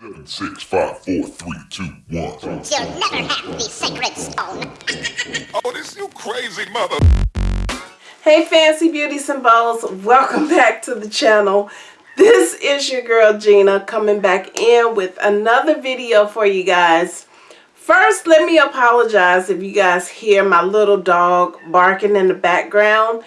Seven, six, five, four, three, two, one. You'll never have the sacred stone. Oh, this you crazy mother. Hey fancy beauty symbols. welcome back to the channel. This is your girl Gina coming back in with another video for you guys. First, let me apologize if you guys hear my little dog barking in the background.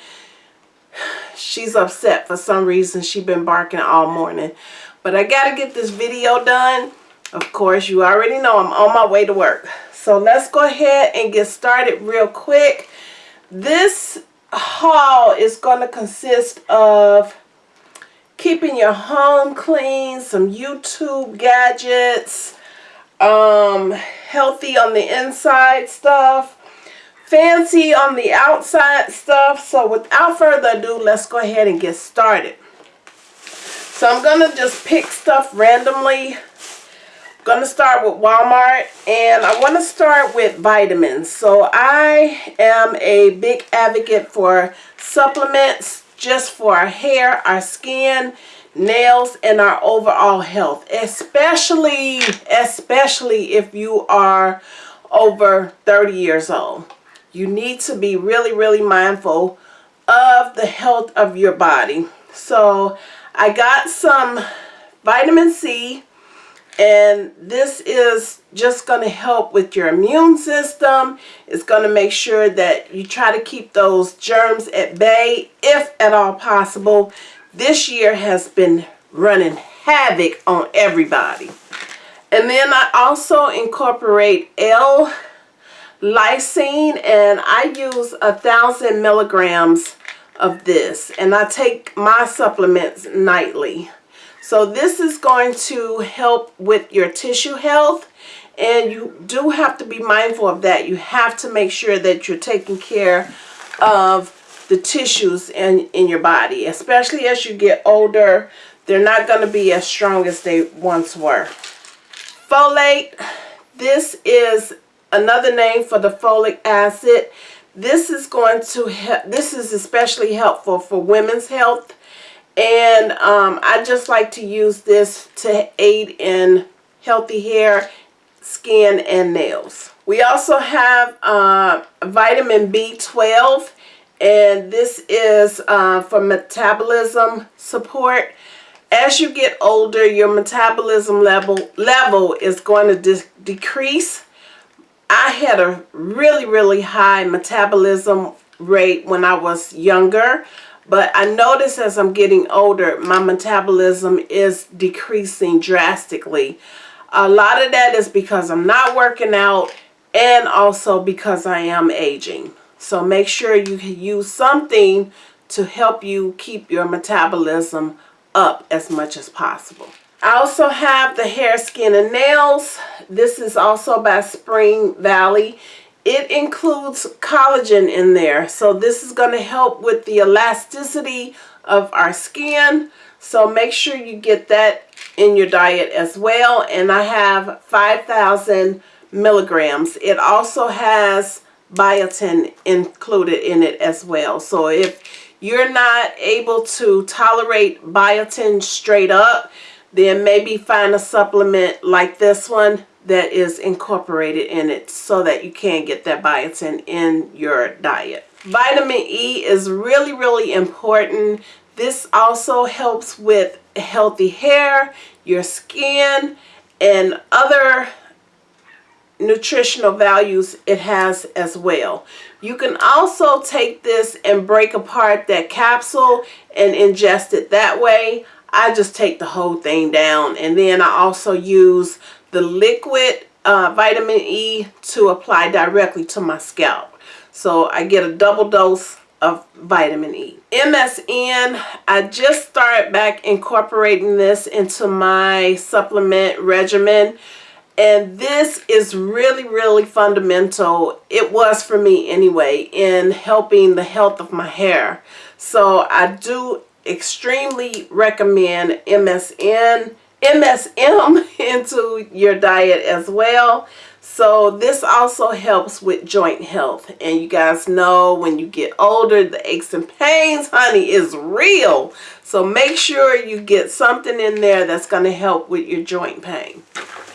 She's upset for some reason. She's been barking all morning. But I got to get this video done. Of course, you already know I'm on my way to work. So let's go ahead and get started real quick. This haul is going to consist of keeping your home clean, some YouTube gadgets, um, healthy on the inside stuff, fancy on the outside stuff. So without further ado, let's go ahead and get started. So I'm going to just pick stuff randomly. I'm going to start with Walmart and I want to start with vitamins. So I am a big advocate for supplements just for our hair, our skin, nails, and our overall health. Especially, especially if you are over 30 years old. You need to be really, really mindful of the health of your body. So I got some vitamin C and this is just going to help with your immune system. It's going to make sure that you try to keep those germs at bay if at all possible. This year has been running havoc on everybody. And then I also incorporate L-lysine and I use a thousand milligrams of this and I take my supplements nightly. So this is going to help with your tissue health and you do have to be mindful of that. You have to make sure that you're taking care of the tissues in, in your body, especially as you get older. They're not going to be as strong as they once were. Folate, this is another name for the folic acid. This is going to help, this is especially helpful for women's health. And um, I just like to use this to aid in healthy hair, skin, and nails. We also have uh, vitamin B12 and this is uh, for metabolism support. As you get older, your metabolism level level is going to decrease I had a really, really high metabolism rate when I was younger. But I notice as I'm getting older, my metabolism is decreasing drastically. A lot of that is because I'm not working out and also because I am aging. So make sure you use something to help you keep your metabolism up as much as possible. I also have the hair, skin, and nails. This is also by Spring Valley. It includes collagen in there. So this is going to help with the elasticity of our skin. So make sure you get that in your diet as well. And I have 5,000 milligrams. It also has biotin included in it as well. So if you're not able to tolerate biotin straight up, then maybe find a supplement like this one that is incorporated in it so that you can get that biotin in your diet. Vitamin E is really, really important. This also helps with healthy hair, your skin, and other nutritional values it has as well. You can also take this and break apart that capsule and ingest it that way. I just take the whole thing down and then I also use the liquid uh, vitamin E to apply directly to my scalp. So I get a double dose of vitamin E. MSN, I just started back incorporating this into my supplement regimen and this is really really fundamental it was for me anyway in helping the health of my hair so I do extremely recommend MSN, MSM into your diet as well. So this also helps with joint health. And you guys know when you get older, the aches and pains, honey, is real. So make sure you get something in there that's going to help with your joint pain.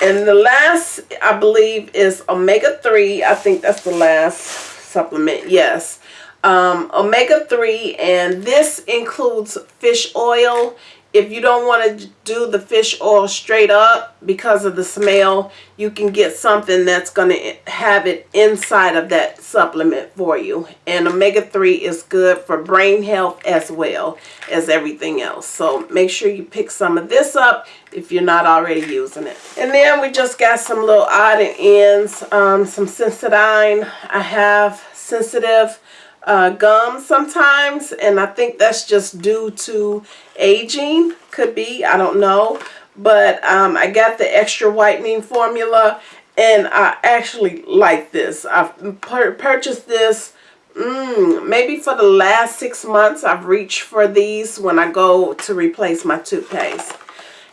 And the last, I believe, is omega-3. I think that's the last supplement. Yes. Um, omega-3. And this includes fish oil if you don't want to do the fish oil straight up because of the smell, you can get something that's going to have it inside of that supplement for you. And omega-3 is good for brain health as well as everything else. So make sure you pick some of this up if you're not already using it. And then we just got some little odd and ends, um, some Sensodyne. I have sensitive uh, gum sometimes and I think that's just due to aging. Could be I don't know. But um, I got the extra whitening formula and I actually like this. I've pur purchased this mm, maybe for the last six months. I've reached for these when I go to replace my toothpaste.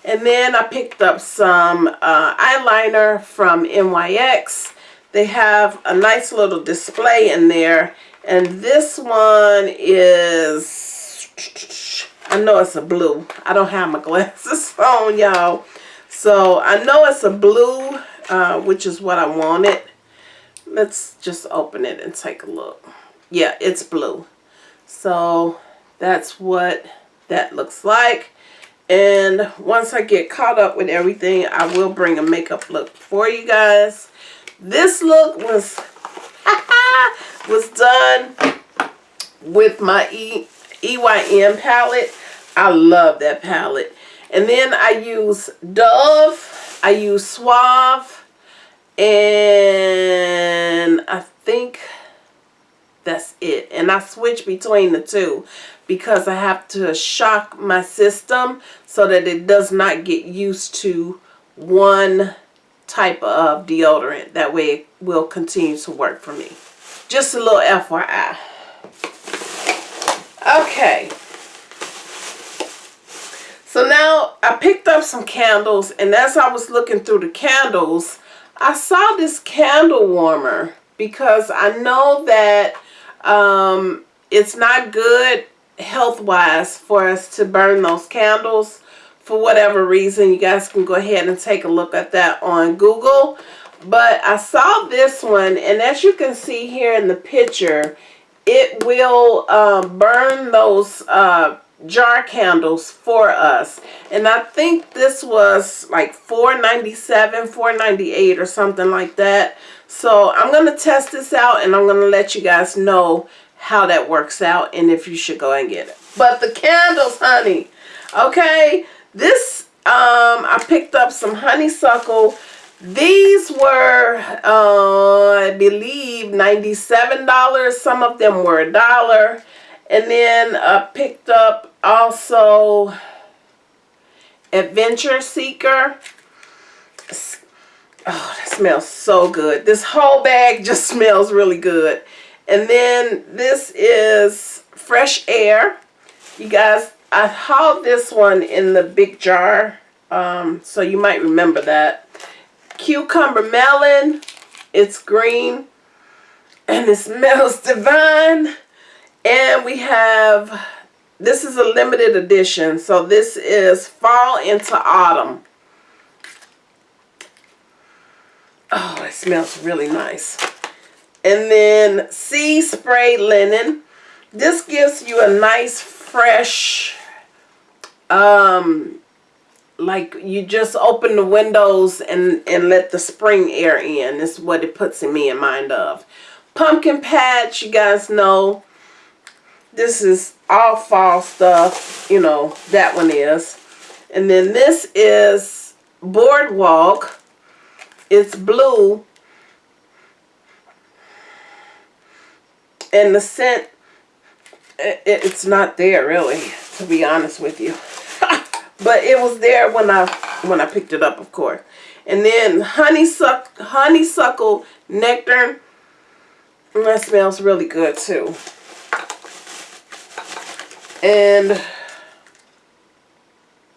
And then I picked up some uh, eyeliner from NYX they have a nice little display in there and this one is, I know it's a blue. I don't have my glasses on, y'all. So I know it's a blue, uh, which is what I wanted. Let's just open it and take a look. Yeah, it's blue. So that's what that looks like. And once I get caught up with everything, I will bring a makeup look for you guys. This look was was done with my e EYM palette. I love that palette. And then I use Dove. I use Suave. And I think that's it. And I switch between the two because I have to shock my system so that it does not get used to one type of deodorant. That way it will continue to work for me. Just a little FYI. Okay. So now I picked up some candles and as I was looking through the candles, I saw this candle warmer because I know that um, it's not good health-wise for us to burn those candles for whatever reason. You guys can go ahead and take a look at that on Google. But I saw this one, and as you can see here in the picture, it will um, burn those uh, jar candles for us. And I think this was like $4.97, $4.98 or something like that. So I'm going to test this out, and I'm going to let you guys know how that works out and if you should go and get it. But the candles, honey, okay, this, um, I picked up some honeysuckle these were, uh, I believe, $97. Some of them were a dollar. And then I picked up also Adventure Seeker. Oh, that smells so good. This whole bag just smells really good. And then this is Fresh Air. You guys, I hauled this one in the big jar. Um, so you might remember that cucumber melon. It's green and it smells divine. And we have, this is a limited edition. So this is fall into autumn. Oh, it smells really nice. And then sea spray linen. This gives you a nice fresh um like you just open the windows and and let the spring air in. Is what it puts in me in mind of. Pumpkin patch you guys know. This is all fall stuff you know that one is. And then this is boardwalk. It's blue. And the scent it, it's not there really to be honest with you but it was there when I when I picked it up, of course. And then honeysuckle, honeysuckle nectar. And that smells really good too. And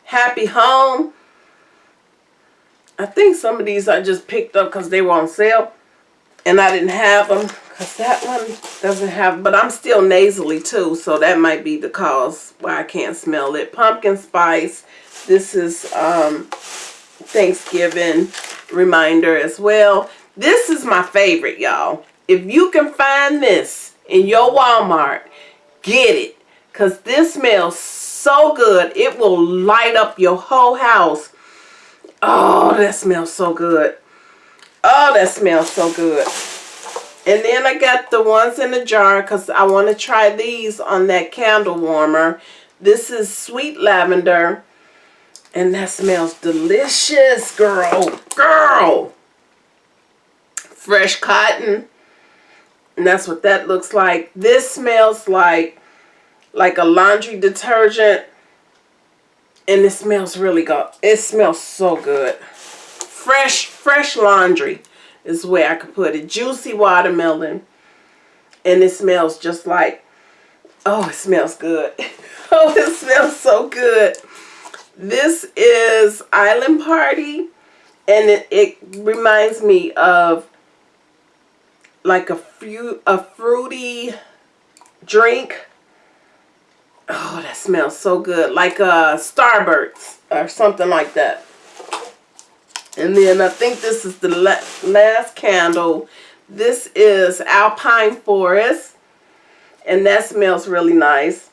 happy home. I think some of these I just picked up because they were on sale. And I didn't have them. Because that one doesn't have... But I'm still nasally too. So that might be the cause why I can't smell it. Pumpkin spice. This is um, Thanksgiving reminder as well. This is my favorite, y'all. If you can find this in your Walmart, get it. Because this smells so good. It will light up your whole house. Oh, that smells so good. Oh, that smells so good. And then I got the ones in the jar because I want to try these on that candle warmer. This is sweet lavender. And that smells delicious, girl. Girl. Fresh cotton. And that's what that looks like. This smells like like a laundry detergent. And it smells really good. It smells so good. Fresh, fresh laundry is where I could put it. Juicy watermelon. And it smells just like, oh, it smells good. oh, it smells so good. This is Island Party. And it, it reminds me of like a, few, a fruity drink. Oh, that smells so good. Like a uh, Starburst or something like that. And then I think this is the la last candle. This is Alpine Forest. And that smells really nice.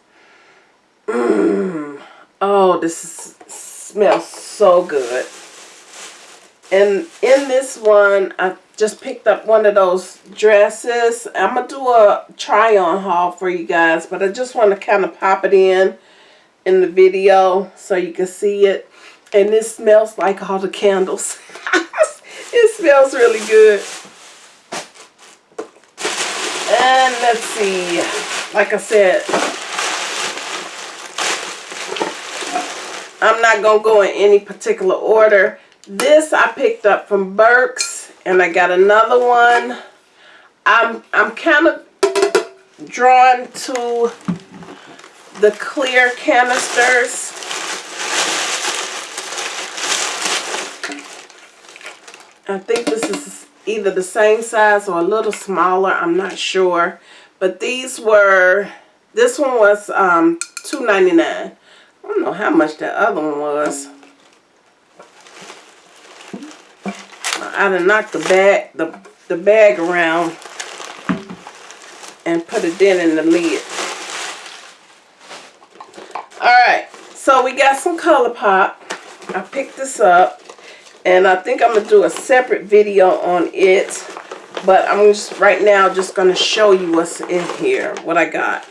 Mmm. Oh, this is, smells so good. And in this one, I just picked up one of those dresses. I'm going to do a try-on haul for you guys. But I just want to kind of pop it in in the video so you can see it. And this smells like all the candles. it smells really good. And let's see. Like I said, I'm not going to go in any particular order. This I picked up from Burkes. And I got another one. I'm, I'm kind of drawn to the clear canisters. I think this is either the same size or a little smaller. I'm not sure. But these were, this one was um, $2.99. I don't know how much that other one was. I done knocked the bag, the, the bag around and put a dent in the lid. Alright, so we got some ColourPop. I picked this up. And I think I'm to do a separate video on it. But I'm just right now just to show you what's in here. What I got.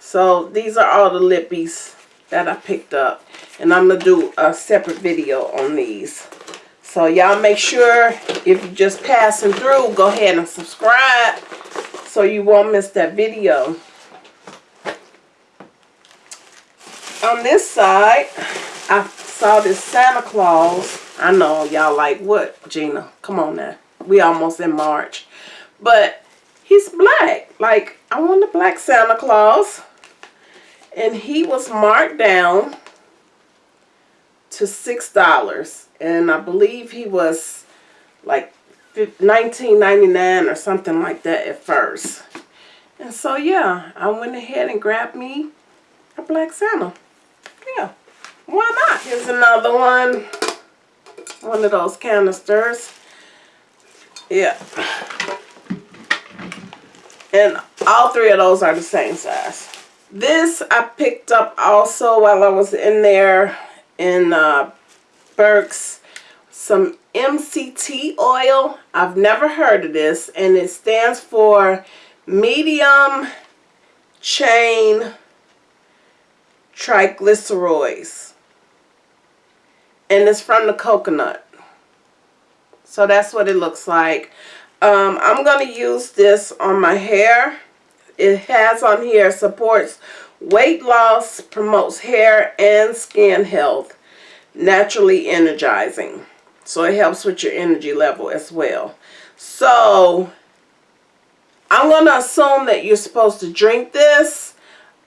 So these are all the lippies that I picked up. And I'm to do a separate video on these. So y'all make sure if you're just passing through, go ahead and subscribe so you won't miss that video. On this side, I saw this Santa Claus. I know y'all like, what, Gina? Come on now. We almost in March. But he's black. Like, I want a black Santa Claus. And he was marked down to $6. And I believe he was like $19.99 or something like that at first. And so, yeah, I went ahead and grabbed me a black Santa. Why not? Here's another one. One of those canisters. Yeah. And all three of those are the same size. This I picked up also while I was in there in uh. Some MCT oil. I've never heard of this. And it stands for medium chain triglycerides and it's from the coconut. So that's what it looks like. Um, I'm going to use this on my hair. It has on here supports weight loss, promotes hair and skin health, naturally energizing. So it helps with your energy level as well. So I'm going to assume that you're supposed to drink this.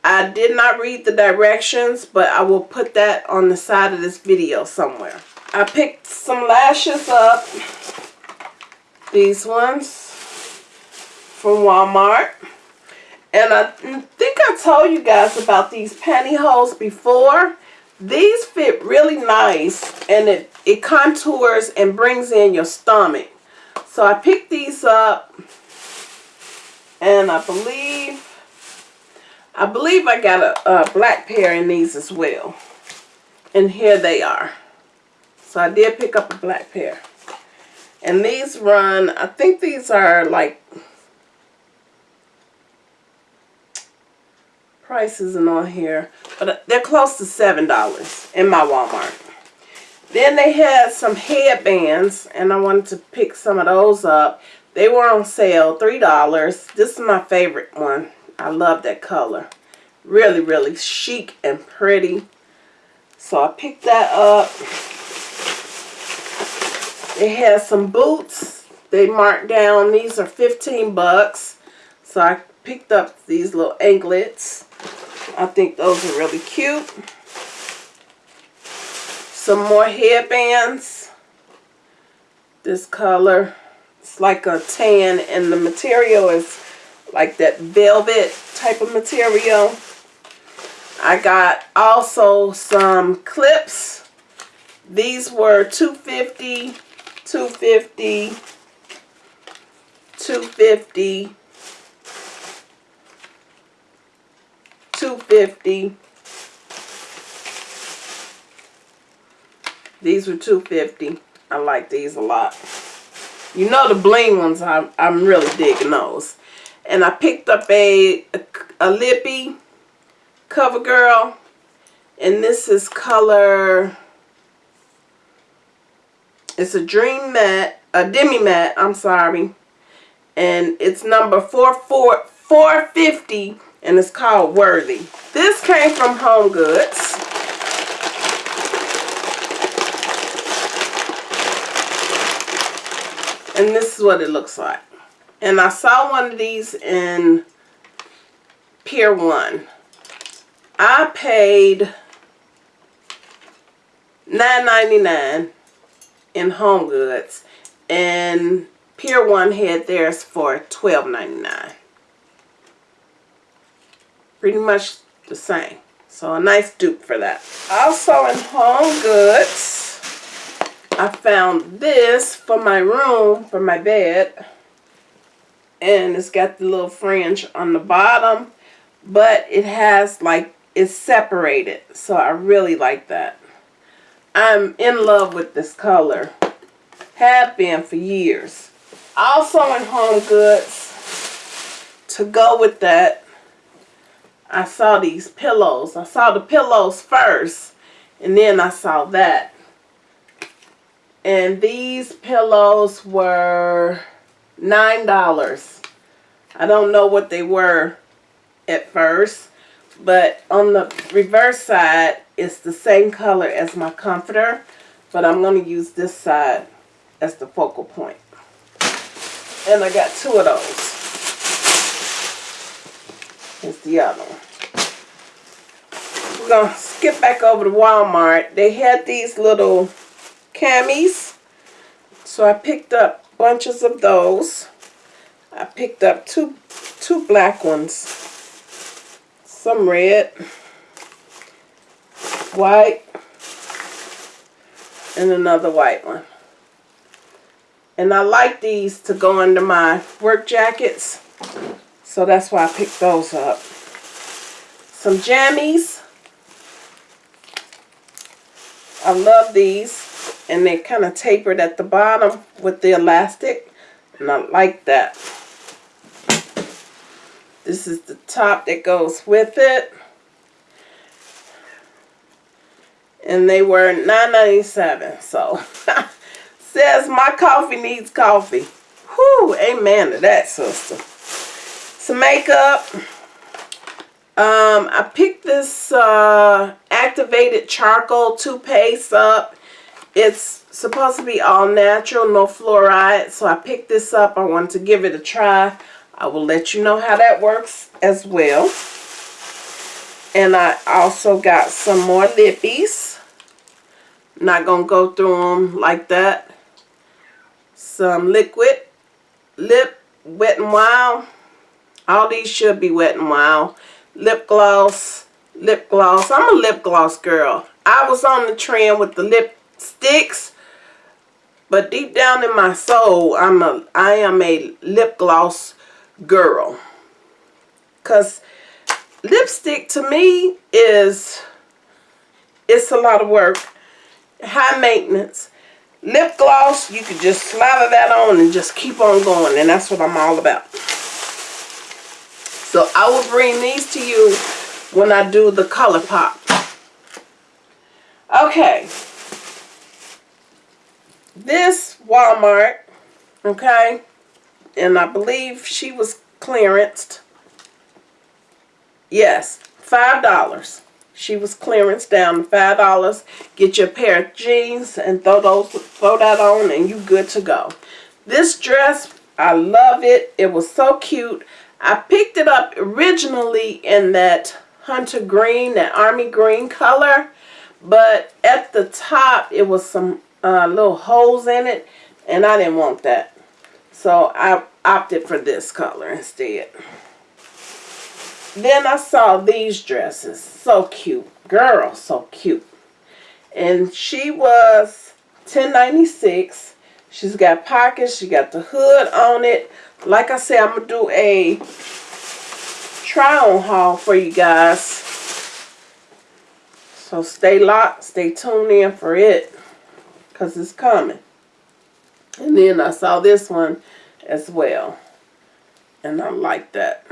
I did not read the directions, but I will put that on the side of this video somewhere. I picked some lashes up. These ones from Walmart. And I think I told you guys about these pantyhose before. These fit really nice and it, it contours and brings in your stomach. So I picked these up and I believe I believe I got a, a black pair in these as well. And here they are. So I did pick up a black pair. And these run, I think these are like, price isn't on here, but uh, they're close to $7 in my Walmart. Then they had some headbands, and I wanted to pick some of those up. They were on sale, $3. This is my favorite one. I love that color. Really, really chic and pretty. So I picked that up. It has some boots. They marked down. These are 15 bucks. So I picked up these little anklets. I think those are really cute. Some more headbands. This color. It's like a tan and the material is like that velvet type of material. I got also some clips. These were 250 250 250 250 These were 250 I like these a lot. You know the bling ones, I'm, I'm really digging those. And I picked up a, a, a lippy CoverGirl. And this is color it's a Dream Matte, a Demi Matte, I'm sorry. And it's number 44, 450 and it's called Worthy. This came from Home Goods. And this is what it looks like. And I saw one of these in Pier 1. I paid $9.99 in Home Goods and Pier 1 had theirs for $12.99. Pretty much the same. So a nice dupe for that. Also in Home Goods, I found this for my room, for my bed. And it's got the little fringe on the bottom. But it has like, it's separated. So I really like that. I'm in love with this color. Have been for years. Also in Home Goods, to go with that, I saw these pillows. I saw the pillows first, and then I saw that. And these pillows were $9. I don't know what they were at first, but on the reverse side, it's the same color as my comforter, but I'm going to use this side as the focal point. And I got two of those. Here's the other one. We're going to skip back over to Walmart. They had these little camis. So I picked up bunches of those. I picked up two two black ones. Some red white and another white one. And I like these to go under my work jackets. So that's why I picked those up. Some jammies. I love these. And they're kind of tapered at the bottom with the elastic. And I like that. This is the top that goes with it. and they were $9.97. So says my coffee needs coffee. Whew, amen to that, sister. Some makeup. Um, I picked this uh, activated charcoal toothpaste up. It's supposed to be all natural, no fluoride. So I picked this up. I wanted to give it a try. I will let you know how that works as well. And I also got some more lippies Not gonna go through them like that. Some liquid lip wet and wild. All these should be wet and wild. Lip gloss, lip gloss. I'm a lip gloss girl. I was on the trend with the lipsticks, but deep down in my soul, I'm a I am a lip gloss girl. Cause lipstick to me is it's a lot of work, high maintenance. Lip gloss, you can just slather that on and just keep on going, and that's what I'm all about. So I will bring these to you when I do the color pop. Okay. This Walmart, okay, and I believe she was clearanced. Yes, $5. She was clearance down to $5. Get your pair of jeans and throw those throw that on and you good to go. This dress, I love it. It was so cute. I picked it up originally in that hunter green, that army green color. But at the top, it was some uh, little holes in it. And I didn't want that. So I opted for this color instead. Then I saw these dresses. So cute. Girl, so cute. And she was 10.96. She's got pockets. She got the hood on it. Like I said, I'm going to do a try-on haul for you guys. So stay locked. Stay tuned in for it. Because it's coming. And then I saw this one as well. And I like that.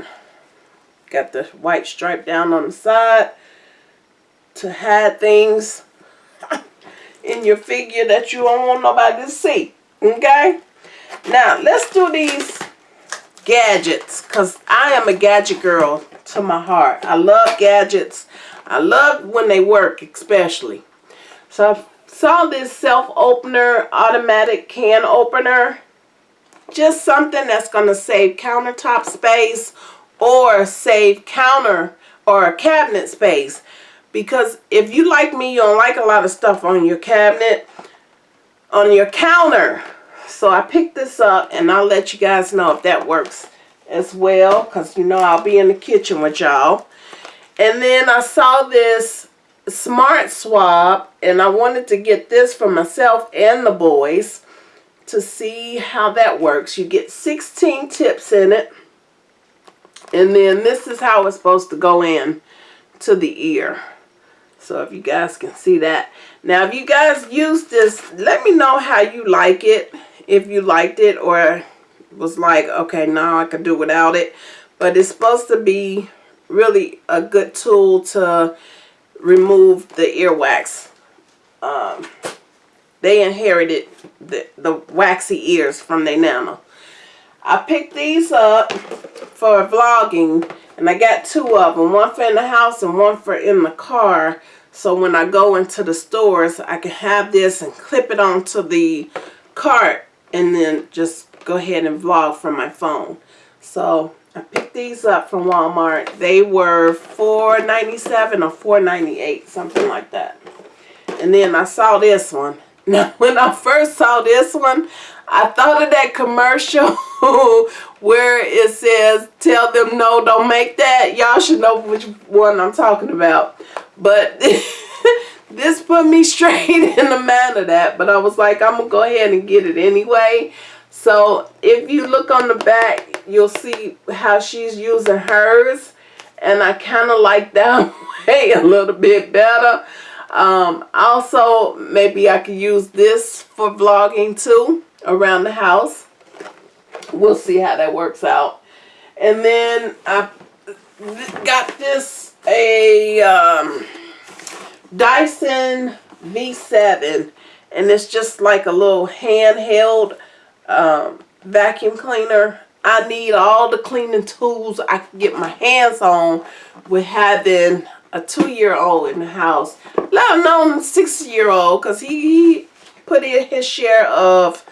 Got the white stripe down on the side to hide things in your figure that you don't want nobody to see. Okay? Now, let's do these gadgets because I am a gadget girl to my heart. I love gadgets. I love when they work especially. So saw this self-opener, automatic can opener. Just something that's going to save countertop space or save counter or cabinet space. Because if you like me, you don't like a lot of stuff on your cabinet, on your counter. So I picked this up and I'll let you guys know if that works as well. Because you know I'll be in the kitchen with y'all. And then I saw this Smart Swab and I wanted to get this for myself and the boys to see how that works. You get 16 tips in it. And then this is how it's supposed to go in to the ear. So if you guys can see that. Now if you guys use this, let me know how you like it. If you liked it or was like, okay, now I can do without it. But it's supposed to be really a good tool to remove the earwax. Um, they inherited the, the waxy ears from their nana. I picked these up for vlogging and I got two of them. One for in the house and one for in the car. So when I go into the stores, I can have this and clip it onto the cart and then just go ahead and vlog from my phone. So I picked these up from Walmart. They were $4.97 or $4.98, something like that. And then I saw this one. Now, when I first saw this one, I thought of that commercial where it says, tell them no, don't make that. Y'all should know which one I'm talking about. But this put me straight in the mind of that. But I was like, I'm going to go ahead and get it anyway. So if you look on the back, you'll see how she's using hers. And I kind of like that way a little bit better. Um, also, maybe I could use this for vlogging too around the house. We'll see how that works out. And then I got this a um, Dyson V7 and it's just like a little handheld um, vacuum cleaner. I need all the cleaning tools I can get my hands on with having a two-year-old in the house. Let alone six-year-old because he, he put in his share of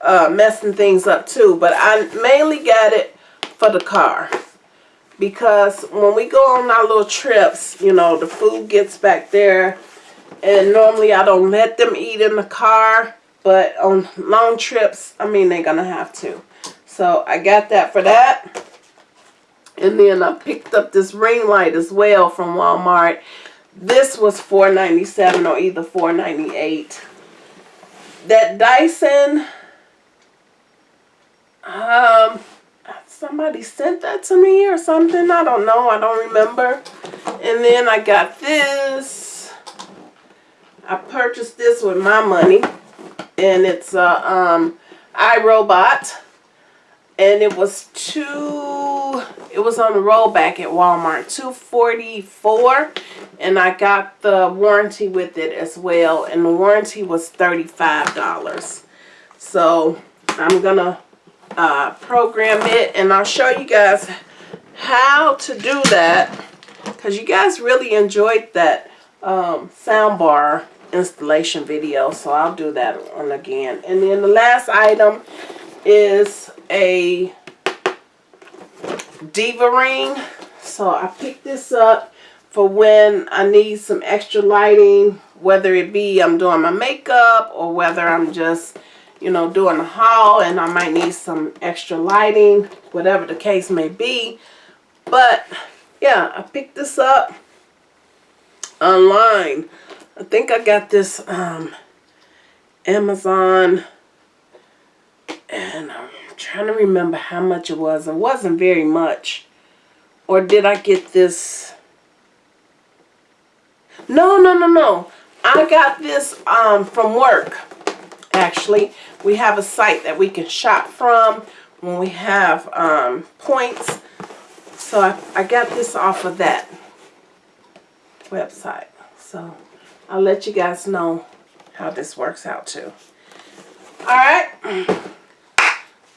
uh, messing things up too. But I mainly got it for the car. Because when we go on our little trips, you know, the food gets back there And normally I don't let them eat in the car. But on long trips, I mean, they're going to have to. So I got that for that. And then I picked up this ring light as well from Walmart. This was $4.97 or either $4.98. That Dyson, um, somebody sent that to me or something. I don't know. I don't remember. And then I got this. I purchased this with my money. And it's a um, iRobot. And it was two, it was on the rollback at Walmart, 244 And I got the warranty with it as well. And the warranty was $35. So I'm to uh, program it and I'll show you guys how to do that because you guys really enjoyed that um, soundbar installation video so I'll do that one again and then the last item is a diva ring so I picked this up for when I need some extra lighting whether it be I'm doing my makeup or whether I'm just you know, doing a haul and I might need some extra lighting, whatever the case may be. But, yeah, I picked this up online. I think I got this um, Amazon and I'm trying to remember how much it was. It wasn't very much. Or did I get this? No, no, no, no. I got this um, from work actually. We have a site that we can shop from when we have um, points. So I, I got this off of that website. So I'll let you guys know how this works out too. Alright.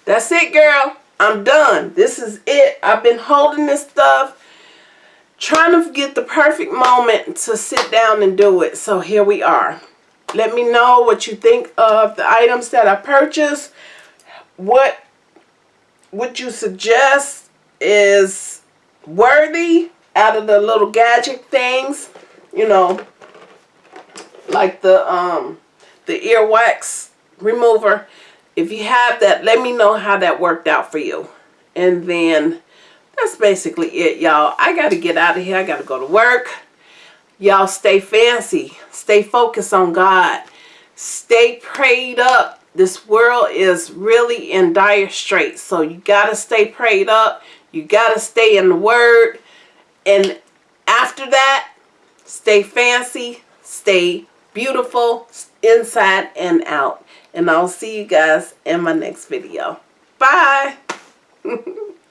That's it, girl. I'm done. This is it. I've been holding this stuff trying to get the perfect moment to sit down and do it. So here we are. Let me know what you think of the items that I purchased. What would you suggest is worthy out of the little gadget things? You know, like the um the earwax remover. If you have that, let me know how that worked out for you. And then that's basically it, y'all. I got to get out of here. I got to go to work. Y'all stay fancy. Stay focused on God. Stay prayed up. This world is really in dire straits. So you got to stay prayed up. You got to stay in the Word. And after that, stay fancy. Stay beautiful inside and out. And I'll see you guys in my next video. Bye.